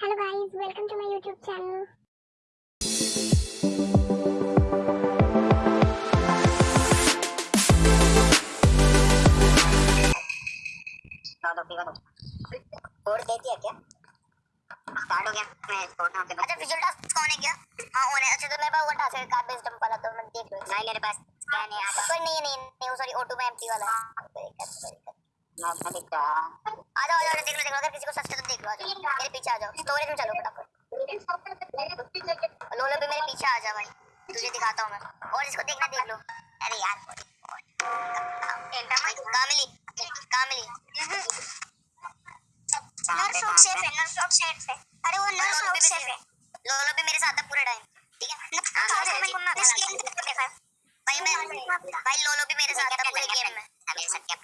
Hello guys, welcome to my YouTube channel. चौदह दे दिया क्या? स्टार्ट हो गया। मैं कोड नाम पे अच्छा विजुअल टास्क कौन है क्या? हाँ होने अच्छा तो मेरे पास वो टास्क है कार्ड बेस्ड जंप वाला तो मैं देख लो। नहीं मेरे पास स्कैन है आता पर नहीं नहीं नहीं सॉरी ऑटो में एम्प्टी वाला है। दिखता आ जाओ आ जाओ देख लो देख लो अगर किसी को सस्ते तो देख लो आ जाओ मेरे पीछे आ जाओ। स्टोरेज में चलो फटाफट। लोलो भी मेरे पीछे आ जा भाई। तुझे दिखाता हूँ मैं। और इसको देखना देख लो। अरे यार कामिली कामिली। नर्स नर्स सेफ़ है नर्स शॉप सेफ़ है अरे वो नर्स सेफ़ है लोलो भी मेरे साथ है पूरा टाइम ठीक है भाई मैं भाई लोलो भी मेरे साथ था पूरे गेम में मेरे साथ क्या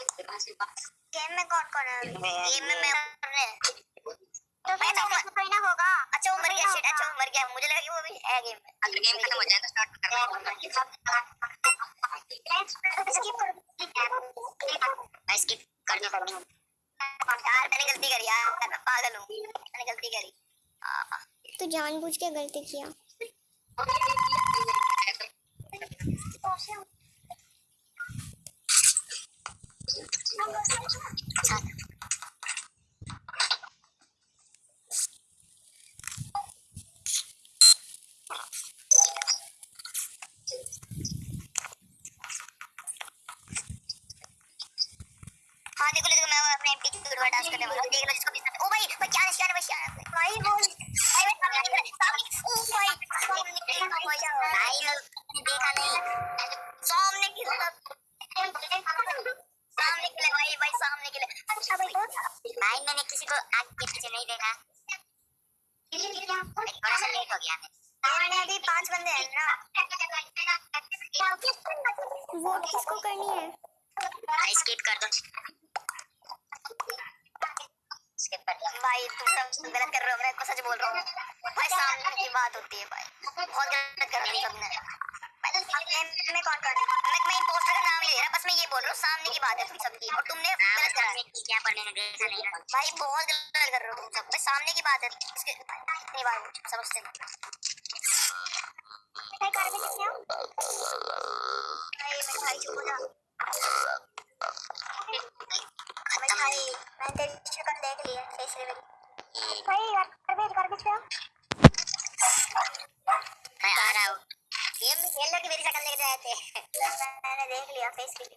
गेम में कौन कौन है? गेम में मैं तो फिर तो मेरे कोई ना होगा। अच्छा वो मर गया शिट अच्छा वो मर गया। मुझे लगा कि वो भी है गेम में। अगर गेम खत्म हो जाए तो स्टार्ट मैं स्किप कर दूँ यार मैंने गलती करी यार। मैं पागल हूँ। मैंने गलती करी। तू जानबूझ के गलती किया हाँ देखो देखो मैं की गुडवा टास्क करने वाला देख लो जिसको भी ओ भाई भाई क्या निशान है भाई वो भाई मैं सामने सामने ओ भाई भाई भाई देखा नहीं सामने गिरा सामने गिरा भाई भाई सामने गिरा अच्छा भाई भाई मैंने किसी को आग के पीछे नहीं देखा। थोड़ा सा लेट हो गया। मैं मैंने अभी पाँच बंदे हैं ना। वो किसको करनी है? स्किप कर दो। स्किप कर दिया भाई तुम सब गलत कर रहे हो मैं आपको सच बोल रहा हूँ भाई सामने की बात होती है भाई बहुत गलत कर रही सबने मैं मैं कौन कौन मैं मैं पोस्टर का नाम ले रहा बस मैं ये बोल रहा हूँ सामने की बात है तुम सबकी और तुमने गलत करा क्या पढ़ने ने देखा नहीं भाई बहुत गलत कर रहे हो तुम सब भाई सामने की बात है इसके नहीं बात समझते मैं कर भी सकती हूँ भाई मैं भाई चुप हो जा मैं मैंने तेरे शक्ल देख ली है फेस रिवील भाई यार गॉर्बेज गॉर्बेज पे मैं आ रहा हूँ ये खेल लग मेरी शक्ल देख रहे थे मैंने देख लिया फेस रिवील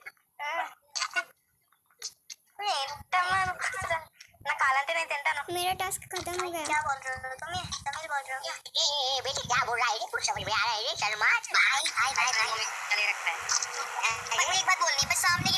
तमाम ना काला तो नहीं तिंटा मेरा टास्क खत्म हो गया क्या बोल रहे हो तुम ये तमिल बोल रहे हो ए ए बेटे क्या बोल रहा है ये कुछ समझ में आ रहा है ये शर्मा भाई भाई भाई भाई चले रखता है एक बात बोलनी बस सामने